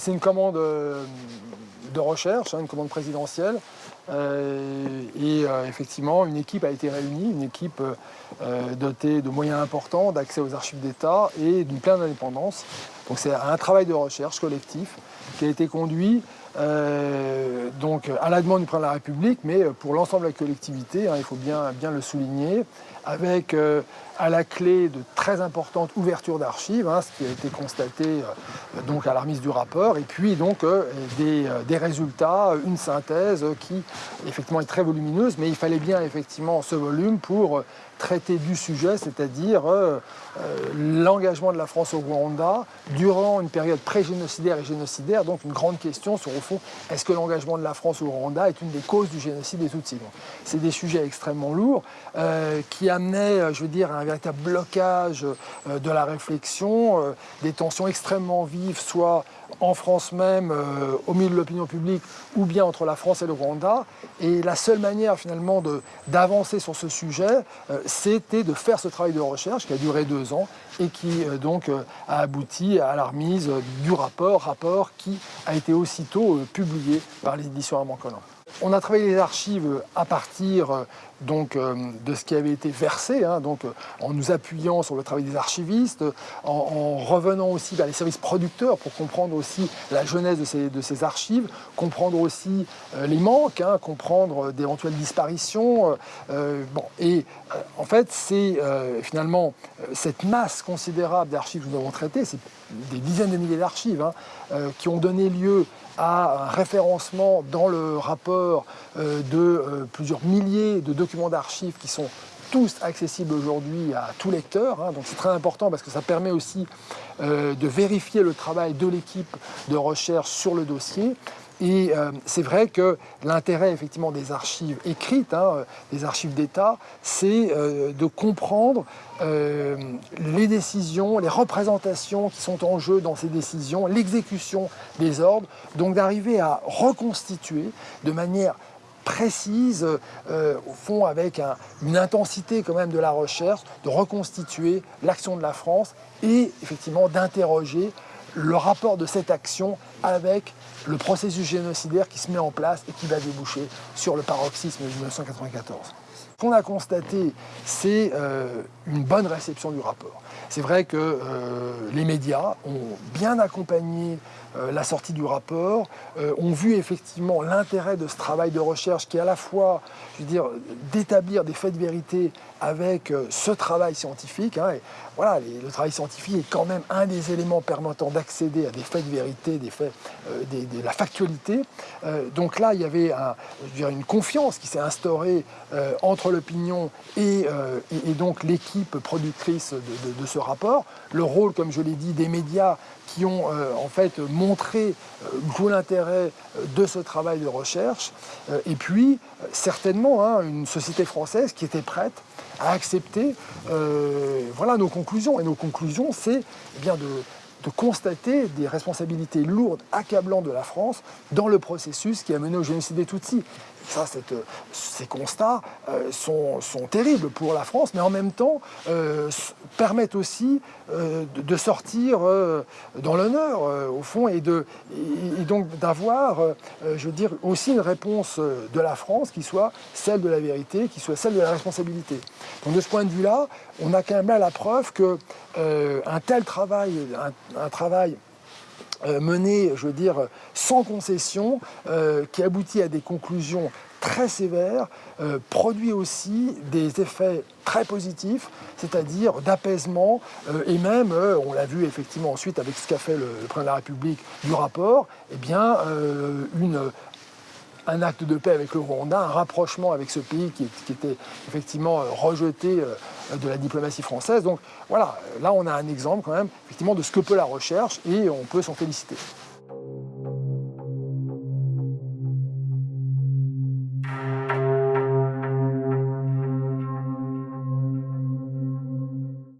C'est une commande de recherche, hein, une commande présidentielle. Euh, et euh, effectivement, une équipe a été réunie, une équipe euh, dotée de moyens importants, d'accès aux archives d'État et d'une pleine indépendance. Donc c'est un travail de recherche collectif qui a été conduit donc à la demande du président de la République, mais pour l'ensemble de la collectivité, hein, il faut bien, bien le souligner, avec à la clé de très importantes ouvertures d'archives, hein, ce qui a été constaté donc à la remise du rapport, et puis donc des, des, résultats, une synthèse qui effectivement est très volumineuse, mais il fallait bien effectivement ce volume pour traiter du sujet, c'est-à-dire l'engagement de la France au Rwanda durant une période pré-génocidaire et génocidaire, donc une grande question sur au fond, est-ce que l'engagement de la France au Rwanda est une des causes du génocide des Tutsis? C'est des sujets extrêmement lourds qui amenaient, je veux dire, un véritable blocage euh, de la réflexion, euh, des tensions extrêmement vives, soit en France même, euh, au milieu de l'opinion publique, ou bien entre la France et le Rwanda. Et la seule manière finalement d'avancer sur ce sujet, c'était de faire ce travail de recherche qui a duré deux ans et qui donc a abouti à la remise du rapport, rapport qui a été aussitôt publié par les éditions Armand Collin. On a travaillé les archives à partir euh, euh, de ce qui avait été versé, hein, donc, euh, en nous appuyant sur le travail des archivistes, en, revenant aussi vers les services producteurs pour comprendre aussi la jeunesse de ces, archives, comprendre aussi les manques, hein, comprendre d'éventuelles disparitions. et en fait, c'est finalement cette masse considérable d'archives que nous avons traitées, c'est des dizaines de milliers d'archives hein, qui ont donné lieu à un référencement dans le rapport euh, de euh, plusieurs milliers de documents d'archives qui sont tous accessibles aujourd'hui à tout lecteur. Hein. donc c'est très important parce que ça permet aussi euh, de vérifier le travail de l'équipe de recherche sur le dossier. Et c'est vrai que l'intérêt effectivement des archives écrites, hein, des archives d'État, c'est de comprendre euh, les décisions, les représentations qui sont en jeu dans ces décisions, l'exécution des ordres, donc d'arriver à reconstituer de manière précise, euh, au fond avec une intensité quand même de la recherche, de reconstituer l'action de la France et effectivement d'interroger le rapport de cette action avec le processus génocidaire qui se met en place et qui va déboucher sur le paroxysme de 1994. Qu'on a constaté, c'est euh, une bonne réception du rapport. C'est vrai que euh, les médias ont bien accompagné euh, la sortie du rapport, ont vu effectivement l'intérêt de ce travail de recherche qui est à la fois, je veux dire, d'établir des faits de vérité avec ce travail scientifique. Hein, voilà, le travail scientifique est quand même un des éléments permettant d'accéder à des faits de vérité, des faits, de la factualité. donc là, il y avait une confiance qui s'est instaurée entre l'opinion euh, et, donc l'équipe productrice de, ce rapport, le rôle, comme je l'ai dit, des médias qui ont euh, en fait montré euh, l'intérêt de ce travail de recherche, et puis certainement hein, une société française qui était prête à accepter voilà, nos conclusions. Et nos conclusions, c'est eh bien de, de constater des responsabilités lourdes, accablantes de la France dans le processus qui a mené au génocide des Tutsis. Ça, ces constats euh, sont, terribles pour la France, mais en même temps euh, permettent aussi euh, de, sortir dans l'honneur, au fond, et, donc d'avoir, je veux dire, aussi une réponse de la France qui soit celle de la vérité, qui soit celle de la responsabilité. Donc de ce point de vue-là, on a quand même là la preuve qu'un tel travail, un travail euh, mené, je veux dire, sans concession, euh, qui aboutit à des conclusions très sévères, euh, produit aussi des effets très positifs, c'est-à-dire d'apaisement, et même, on l'a vu effectivement ensuite avec ce qu'a fait le, président de la République du rapport, eh bien, une, un acte de paix avec le Rwanda, un rapprochement avec ce pays qui, était effectivement rejeté de la diplomatie française. Donc voilà, là on a un exemple quand même effectivement de ce que peut la recherche et on peut s'en féliciter.